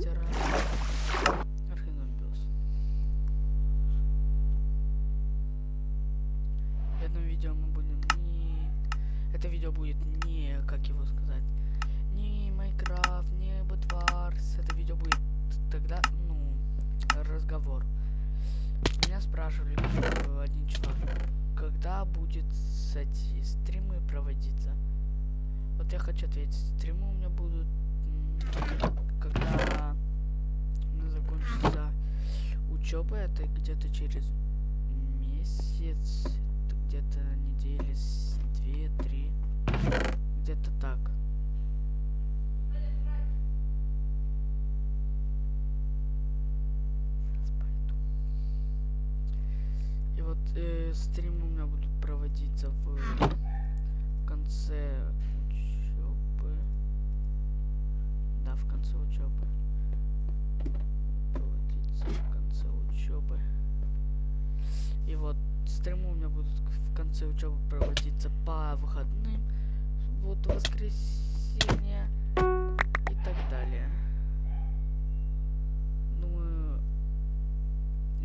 мастера Архиномбиус. В этом видео мы будем не... Это видео будет не, как его сказать, не Майнкрафт, не Бэтварс. Это видео будет тогда, ну, разговор. Меня спрашивали э, один чувак, когда будет эти стримы проводиться. Вот я хочу ответить, стримы у меня будут, где-то через месяц, где-то недели две-три, где-то так. И вот э, стримы у меня будут проводиться в, в конце учебы. Да, в конце учебы. И вот стримы у меня будут в конце учебы проводиться по выходным. Вот воскресенье и так далее. Думаю,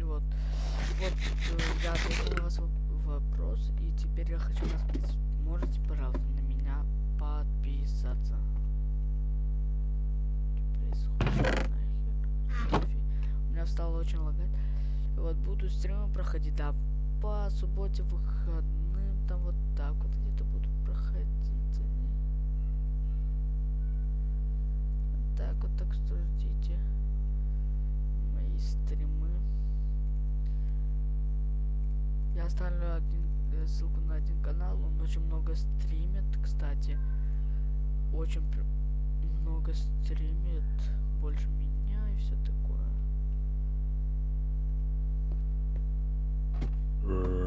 вот. Вот э, я ответил на ваш вопрос, и теперь я хочу вас спросить, можете, Буду стримы проходить, да, по субботе, выходным, там вот так вот где-то буду проходить. Они. Так вот, так что ждите мои стримы. Я оставлю один, э, ссылку на один канал, он очень много стримит, кстати. Очень много стримит, больше меня и все такое. Погнали.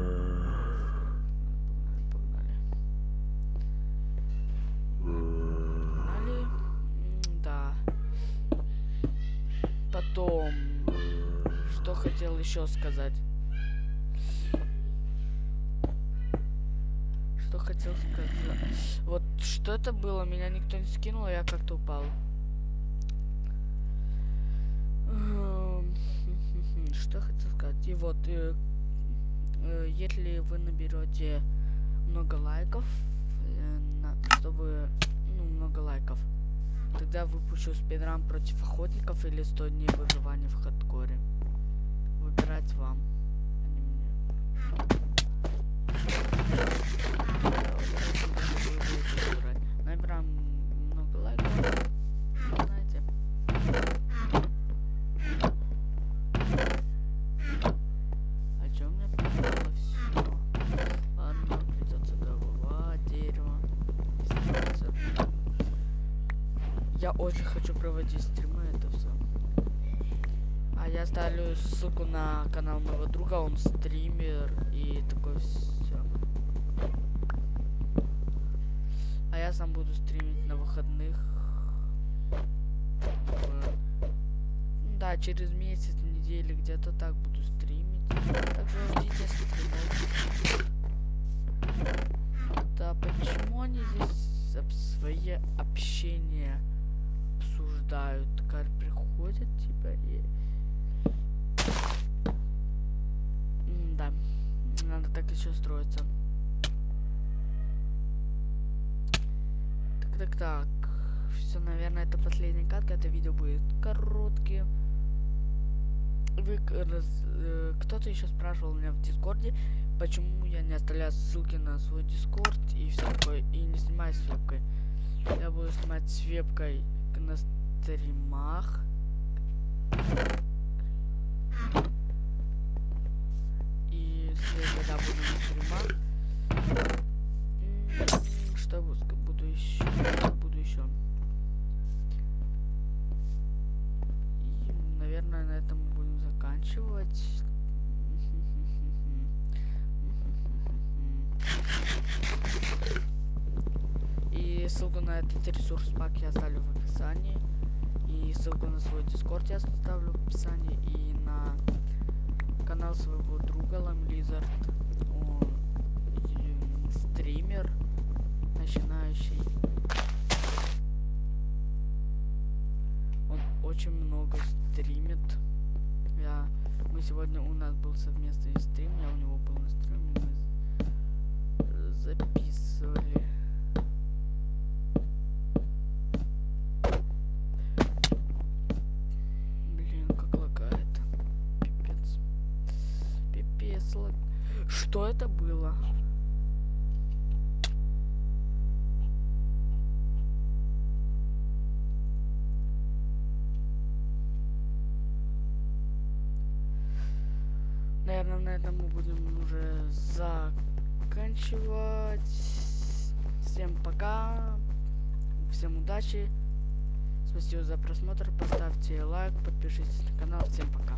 Да. Потом, что хотел еще сказать. Что хотел сказать. Вот что это было? Меня никто не скинул, а я как-то упал. Что хотел сказать? И вот, э, если вы наберете много лайков, э, чтобы, ну, много лайков, тогда выпущу спидран против охотников или 100 дней выживания в хардкоре. Выбирать вам, а не. Очень хочу проводить стримы, это все. А я оставлю ссылку на канал моего друга, он стример и такое все. А я сам буду стримить на выходных. Э, Да, через месяц, недели, где-то так буду стримить. Так что ждите стримов. Еще строиться. Так, так, так. Все, наверное, это последняя катка. Это видео будет коротким. Вы раз- э, кто-то еще спрашивал меня в Дискорде, почему я не оставляю ссылки на свой Дискорд и все такое, и не снимаю с вебкой. Я буду снимать с вебкой на стримах. Если когда буду на м, что буду еще, буду еще. И, наверное, на этом будем заканчивать. И ссылку на этот ресурс пак я оставлю в описании. И ссылку на свой дискорд я оставлю в описании. И на канал своего друга Ламлизард. Он стример начинающий. Он очень много стримит. Я, мы сегодня, у нас был совместный Что это было? Наверное, на этом мы будем уже заканчивать. Всем пока. Всем удачи. Спасибо за просмотр. Поставьте лайк, подпишитесь на канал. Всем пока.